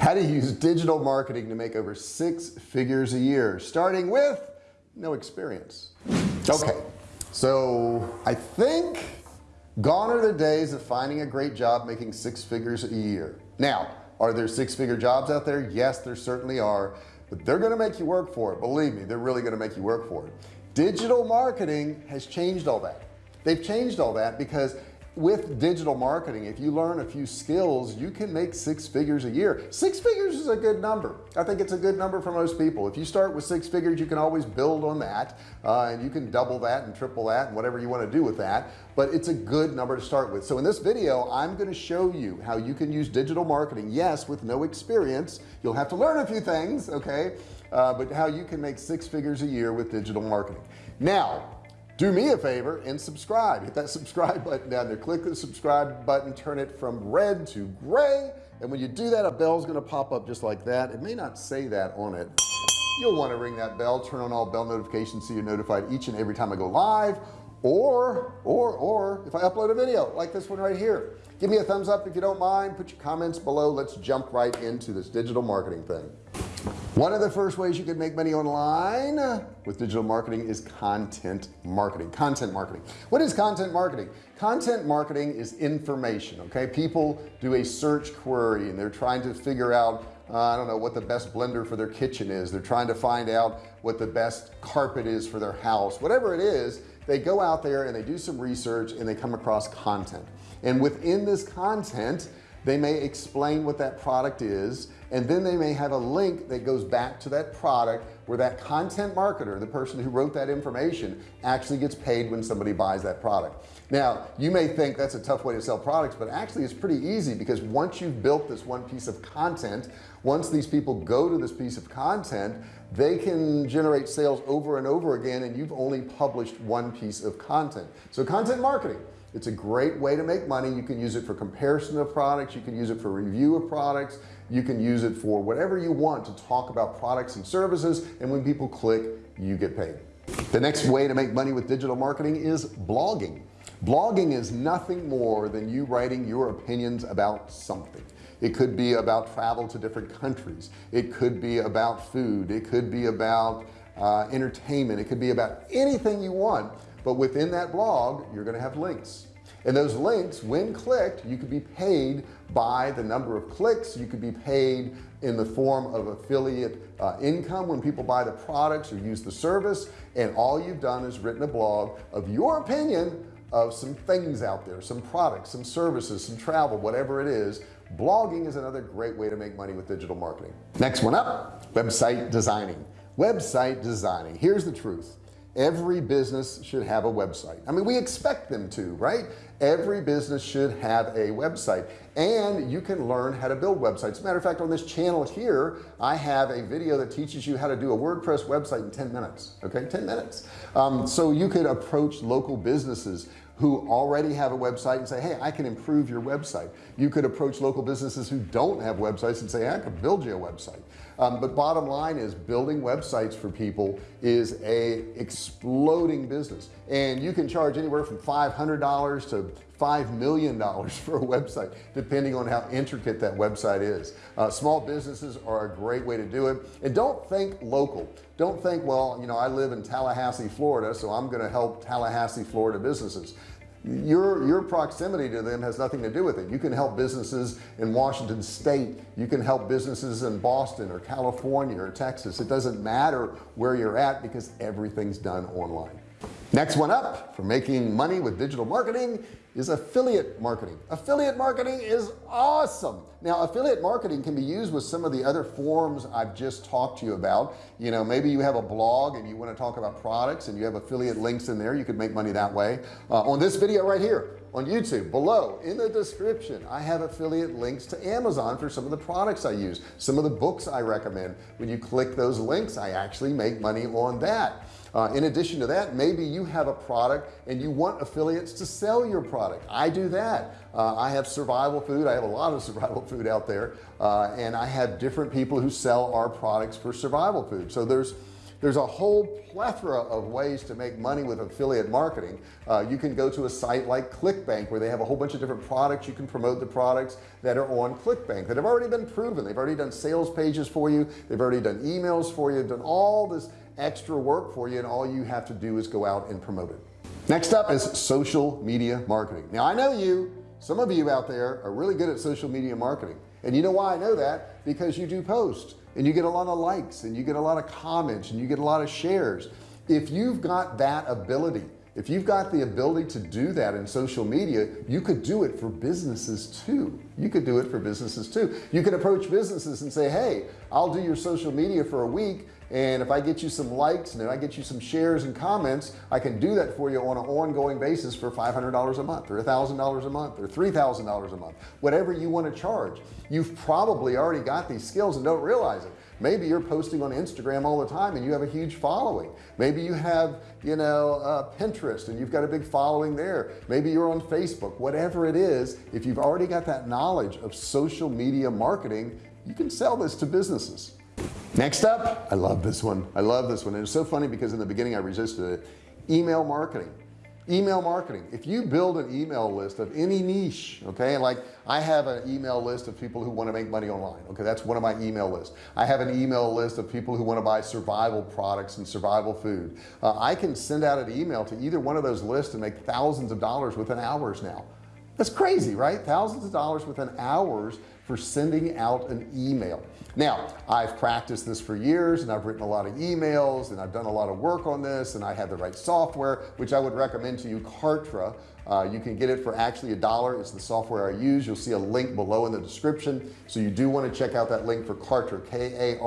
how to use digital marketing to make over six figures a year starting with no experience. Okay so I think gone are the days of finding a great job making six figures a year. Now are there six-figure jobs out there? Yes there certainly are but they're gonna make you work for it. Believe me they're really gonna make you work for it. Digital marketing has changed all that. They've changed all that because with digital marketing if you learn a few skills you can make six figures a year. Six figures is a good number. I think it's a good number for most people. If you start with six figures you can always build on that uh, and you can double that and triple that and whatever you want to do with that but it's a good number to start with. So in this video I'm going to show you how you can use digital marketing yes with no experience. You'll have to learn a few things okay uh, but how you can make six figures a year with digital marketing. Now do me a favor and subscribe. Hit that subscribe button down there. Click the subscribe button turn it from red to gray and when you do that a bell's going to pop up just like that. It may not say that on it. You'll want to ring that bell turn on all bell notifications so you're notified each and every time I go live or or or if I upload a video like this one right here. Give me a thumbs up if you don't mind. Put your comments below. Let's jump right into this digital marketing thing one of the first ways you can make money online with digital marketing is content marketing. Content marketing. What is content marketing? Content marketing is information okay? People do a search query and they're trying to figure out uh, I don't know what the best blender for their kitchen is. They're trying to find out what the best carpet is for their house. Whatever it is they go out there and they do some research and they come across content. And within this content they may explain what that product is and then they may have a link that goes back to that product where that content marketer the person who wrote that information actually gets paid when somebody buys that product. Now you may think that's a tough way to sell products but actually it's pretty easy because once you've built this one piece of content once these people go to this piece of content they can generate sales over and over again and you've only published one piece of content. So content marketing it's a great way to make money. You can use it for comparison of products. You can use it for review of products. You can use it for whatever you want to talk about products and services. And when people click you get paid. The next way to make money with digital marketing is blogging. Blogging is nothing more than you writing your opinions about something. It could be about travel to different countries. It could be about food. It could be about uh, entertainment. It could be about anything you want but within that blog you're going to have links. And those links when clicked you could be paid by the number of clicks. You could be paid in the form of affiliate uh, income when people buy the products or use the service. And all you've done is written a blog of your opinion of some things out there some products some services some travel whatever it is. Blogging is another great way to make money with digital marketing. Next one up website designing website designing. Here's the truth. Every business should have a website. I mean we expect them to right? Every business should have a website. And you can learn how to build websites. Matter of fact on this channel here I have a video that teaches you how to do a WordPress website in 10 minutes okay? 10 minutes. Um, so you could approach local businesses who already have a website and say hey I can improve your website. You could approach local businesses who don't have websites and say I can build you a website um, but bottom line is building websites for people is a exploding business. And you can charge anywhere from $500 to five million dollars for a website depending on how intricate that website is. Uh, small businesses are a great way to do it. And don't think local. Don't think well you know I live in Tallahassee Florida so I'm going to help Tallahassee Florida businesses your your proximity to them has nothing to do with it. You can help businesses in Washington State. You can help businesses in Boston or California or Texas. It doesn't matter where you're at because everything's done online next one up for making money with digital marketing is affiliate marketing. Affiliate marketing is awesome. Now affiliate marketing can be used with some of the other forms I've just talked to you about. You know maybe you have a blog and you want to talk about products and you have affiliate links in there you could make money that way. Uh, on this video right here on YouTube. Below in the description I have affiliate links to Amazon for some of the products I use some of the books I recommend. When you click those links I actually make money on that. Uh, in addition to that maybe you have a product and you want affiliates to sell your product. I do that. Uh, I have survival food. I have a lot of survival food out there. Uh, and I have different people who sell our products for survival food. So there's there's a whole plethora of ways to make money with affiliate marketing. Uh, you can go to a site like clickbank where they have a whole bunch of different products. You can promote the products that are on clickbank that have already been proven. They've already done sales pages for you. They've already done emails for you. Done all this extra work for you and all you have to do is go out and promote it. Next up is social media marketing. Now I know you some of you out there are really good at social media marketing. And you know why I know that? Because you do post and you get a lot of likes and you get a lot of comments and you get a lot of shares. If you've got that ability if you've got the ability to do that in social media you could do it for businesses too. You could do it for businesses too. You can approach businesses and say hey I'll do your social media for a week and if I get you some likes and if I get you some shares and comments I can do that for you on an ongoing basis for $500 a month or thousand dollars a month or three thousand dollars a month whatever you want to charge. You've probably already got these skills and don't realize it. Maybe you're posting on Instagram all the time and you have a huge following. Maybe you have you know uh, Pinterest and you've got a big following there. Maybe you're on Facebook. Whatever it is if you've already got that knowledge of social media marketing you can sell this to businesses next up I love this one. I love this one. And it's so funny because in the beginning I resisted it. Email marketing. Email marketing. If you build an email list of any niche okay like I have an email list of people who want to make money online okay that's one of my email lists. I have an email list of people who want to buy survival products and survival food. Uh, I can send out an email to either one of those lists and make thousands of dollars within hours now. That's crazy right? Thousands of dollars within hours for sending out an email. Now I've practiced this for years and I've written a lot of emails and I've done a lot of work on this and I have the right software which I would recommend to you Kartra. Uh, you can get it for actually a dollar. It's the software I use. You'll see a link below in the description. So you do want to check out that link for Kartra K-A-R-T-R-A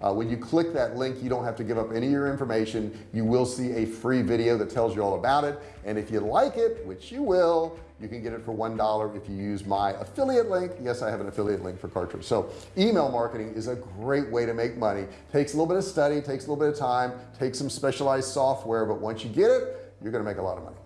uh, when you click that link you don't have to give up any of your information. You will see a free video that tells you all about it. And if you like it which you will you can get it for one dollar if you use my affiliate link. Yes I have an affiliate link for Kartra so email marketing is a great way to make money. Takes a little bit of study takes a little bit of time takes some specialized software but once you get it you're gonna make a lot of money.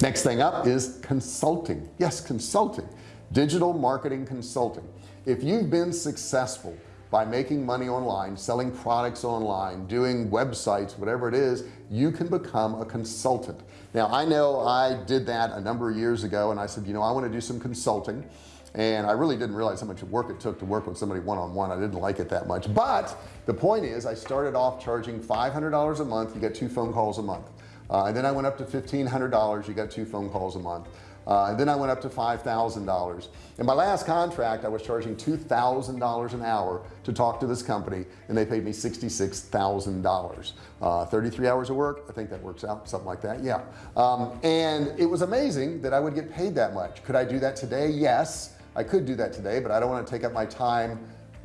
Next thing up is consulting. Yes consulting. Digital marketing consulting. If you've been successful by making money online selling products online doing websites whatever it is you can become a consultant. Now I know I did that a number of years ago and I said you know I want to do some consulting. And I really didn't realize how much work it took to work with somebody one-on-one. -on -one. I didn't like it that much. But the point is I started off charging $500 a month. You get two phone calls a month. Uh, and then I went up to $1,500 you got two phone calls a month uh, then I went up to $5,000 in my last contract I was charging $2,000 an hour to talk to this company and they paid me $66,000 uh, 33 hours of work I think that works out something like that yeah. Um, and it was amazing that I would get paid that much. Could I do that today? Yes I could do that today but I don't want to take up my time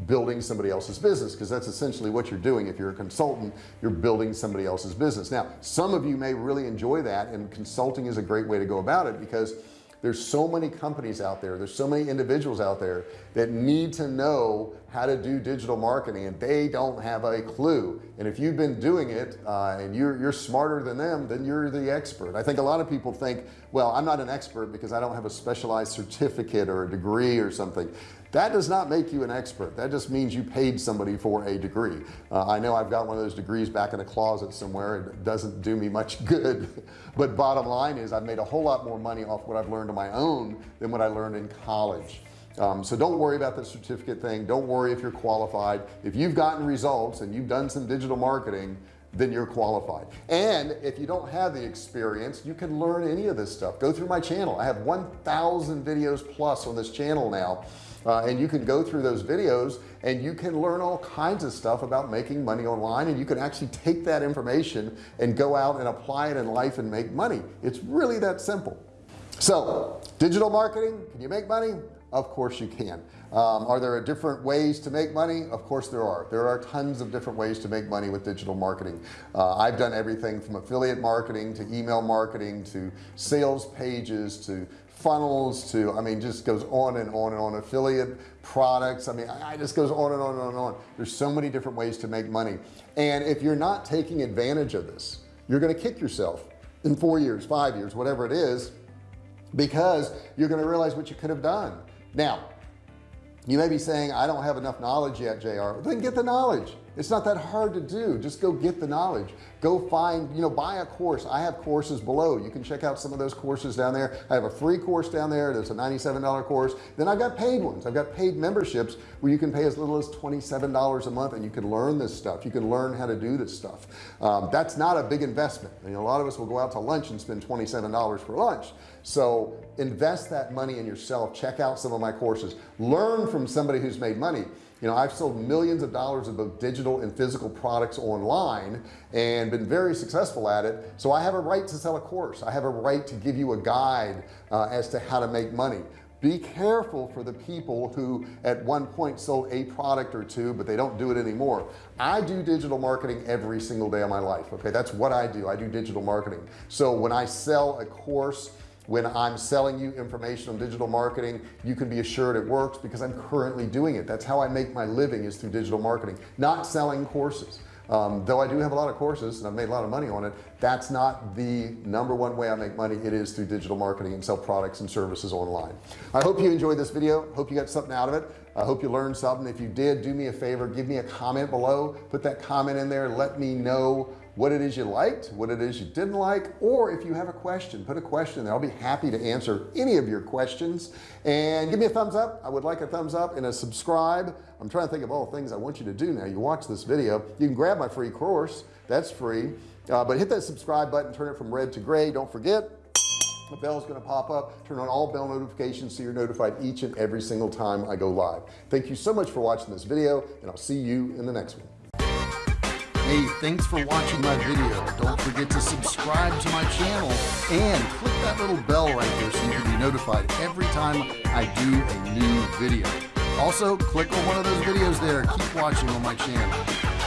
building somebody else's business because that's essentially what you're doing. If you're a consultant you're building somebody else's business. Now some of you may really enjoy that and consulting is a great way to go about it because there's so many companies out there there's so many individuals out there that need to know how to do digital marketing and they don't have a clue. And if you've been doing it uh, and you're you're smarter than them then you're the expert. I think a lot of people think well I'm not an expert because I don't have a specialized certificate or a degree or something that does not make you an expert. That just means you paid somebody for a degree. Uh, I know I've got one of those degrees back in a closet somewhere. It doesn't do me much good. But bottom line is I've made a whole lot more money off what I've learned on my own than what I learned in college. Um, so don't worry about the certificate thing. Don't worry if you're qualified. If you've gotten results and you've done some digital marketing then you're qualified. And if you don't have the experience you can learn any of this stuff. Go through my channel. I have 1,000 videos plus on this channel now uh, and you can go through those videos and you can learn all kinds of stuff about making money online and you can actually take that information and go out and apply it in life and make money. It's really that simple. So digital marketing can you make money of course you can. Um, are there different ways to make money? Of course there are. There are tons of different ways to make money with digital marketing. Uh, I've done everything from affiliate marketing to email marketing to sales pages to funnels to I mean just goes on and on and on. Affiliate products I mean I, just goes on and on and on and on. There's so many different ways to make money. And if you're not taking advantage of this you're going to kick yourself in four years five years whatever it is because you're going to realize what you could have done now you may be saying I don't have enough knowledge yet JR then get the knowledge it's not that hard to do. Just go get the knowledge. Go find you know buy a course. I have courses below. You can check out some of those courses down there. I have a free course down there. That's a $97 course. Then I've got paid ones. I've got paid memberships where you can pay as little as $27 a month and you can learn this stuff. You can learn how to do this stuff. Um, that's not a big investment. I mean, a lot of us will go out to lunch and spend $27 for lunch. So invest that money in yourself. Check out some of my courses. Learn from somebody who's made money you know I've sold millions of dollars of both digital and physical products online and been very successful at it. So I have a right to sell a course. I have a right to give you a guide uh, as to how to make money. Be careful for the people who at one point sold a product or two but they don't do it anymore. I do digital marketing every single day of my life okay? That's what I do. I do digital marketing. So when I sell a course when I'm selling you information on digital marketing you can be assured it works because I'm currently doing it. That's how I make my living is through digital marketing not selling courses. Um, though I do have a lot of courses and I've made a lot of money on it that's not the number one way I make money. It is through digital marketing and sell products and services online. I hope you enjoyed this video. Hope you got something out of it. I hope you learned something. If you did do me a favor. Give me a comment below. Put that comment in there. Let me know what it is you liked what it is you didn't like or if you have a question put a question there. I'll be happy to answer any of your questions. And give me a thumbs up. I would like a thumbs up and a subscribe. I'm trying to think of all the things I want you to do now. You watch this video. You can grab my free course. That's free. Uh, but hit that subscribe button. Turn it from red to gray. Don't forget the bell is going to pop up. Turn on all bell notifications so you're notified each and every single time I go live. Thank you so much for watching this video and I'll see you in the next one Hey, thanks for watching my video. Don't forget to subscribe to my channel and click that little bell right there so you can be notified every time I do a new video. Also, click on one of those videos there. Keep watching on my channel.